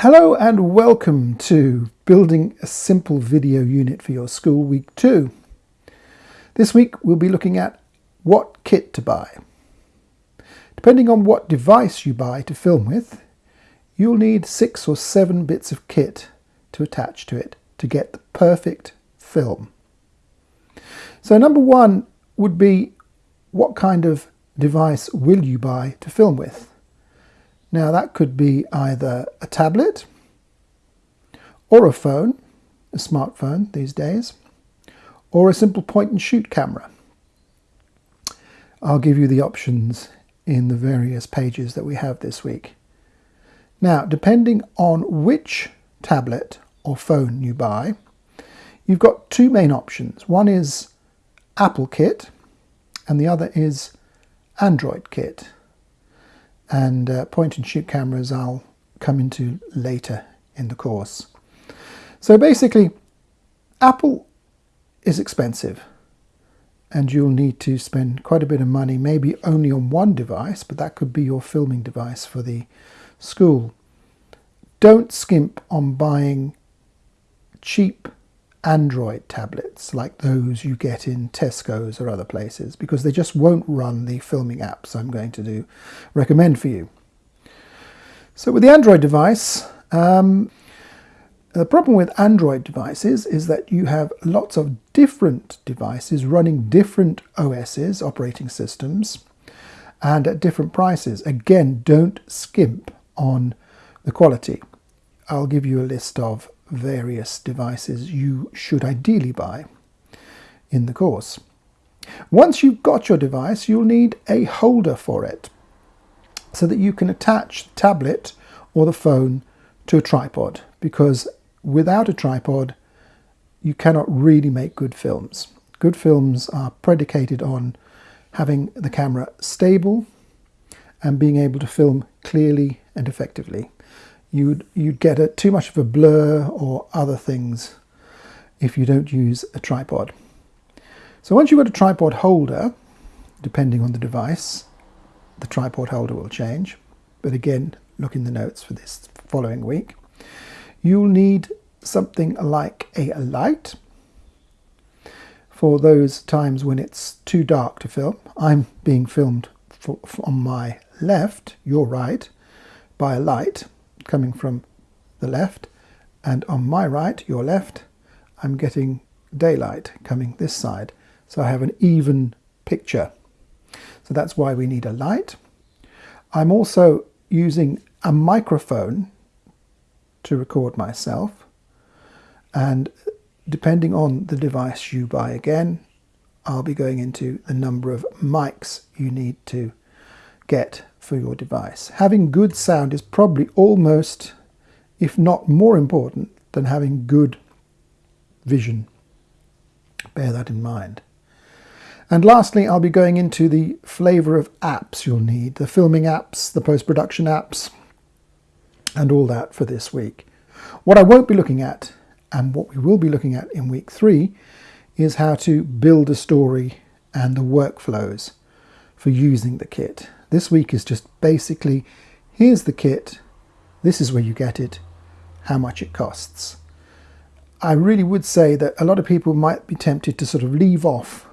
Hello and welcome to Building a Simple Video Unit for Your School Week 2. This week we'll be looking at what kit to buy. Depending on what device you buy to film with, you'll need six or seven bits of kit to attach to it to get the perfect film. So number one would be what kind of device will you buy to film with? Now that could be either a tablet or a phone, a smartphone these days, or a simple point and shoot camera. I'll give you the options in the various pages that we have this week. Now, depending on which tablet or phone you buy, you've got two main options. One is Apple Kit and the other is Android Kit and uh, point and shoot cameras I'll come into later in the course. So basically Apple is expensive and you'll need to spend quite a bit of money maybe only on one device but that could be your filming device for the school. Don't skimp on buying cheap Android tablets like those you get in Tesco's or other places because they just won't run the filming apps I'm going to do recommend for you. So with the Android device, um, the problem with Android devices is that you have lots of different devices running different OSs, operating systems, and at different prices. Again, don't skimp on the quality. I'll give you a list of various devices you should ideally buy in the course. Once you've got your device, you'll need a holder for it so that you can attach the tablet or the phone to a tripod because without a tripod you cannot really make good films. Good films are predicated on having the camera stable and being able to film clearly and effectively you'd, you'd get a, too much of a blur or other things if you don't use a tripod. So once you've got a tripod holder, depending on the device, the tripod holder will change. But again, look in the notes for this following week. You'll need something like a light for those times when it's too dark to film. I'm being filmed for, for on my left, your right, by a light coming from the left and on my right, your left, I'm getting daylight coming this side. So I have an even picture. So that's why we need a light. I'm also using a microphone to record myself and depending on the device you buy again I'll be going into the number of mics you need to get for your device. Having good sound is probably almost, if not more important, than having good vision. Bear that in mind. And lastly, I'll be going into the flavour of apps you'll need, the filming apps, the post-production apps, and all that for this week. What I won't be looking at, and what we will be looking at in week three, is how to build a story and the workflows for using the kit. This week is just basically, here's the kit, this is where you get it, how much it costs. I really would say that a lot of people might be tempted to sort of leave off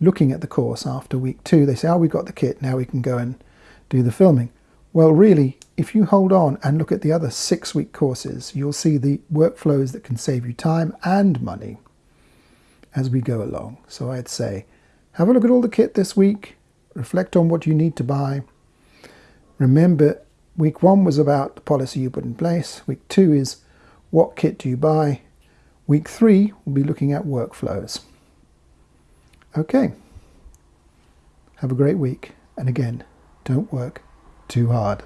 looking at the course after week two. They say, oh, we've got the kit, now we can go and do the filming. Well, really, if you hold on and look at the other six week courses, you'll see the workflows that can save you time and money as we go along. So I'd say, have a look at all the kit this week, reflect on what you need to buy. Remember, week one was about the policy you put in place. Week two is what kit do you buy. Week three, we'll be looking at workflows. Okay. Have a great week. And again, don't work too hard.